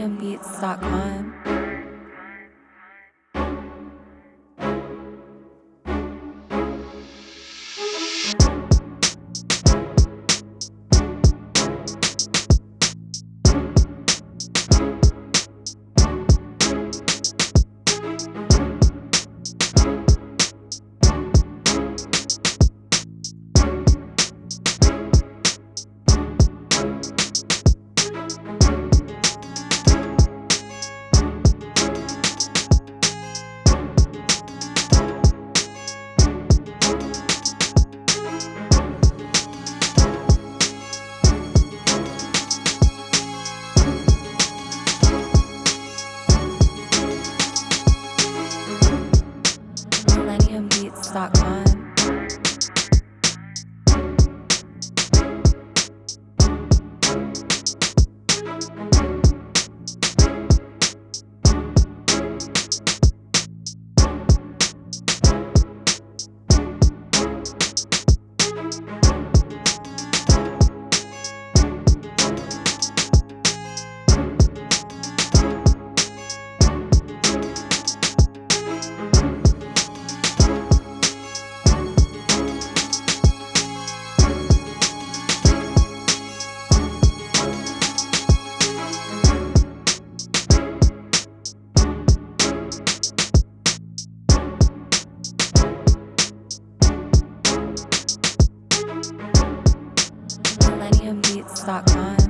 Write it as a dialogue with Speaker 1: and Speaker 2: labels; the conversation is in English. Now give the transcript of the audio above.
Speaker 1: millenniumbeats.com. com. millenniumbeats.com.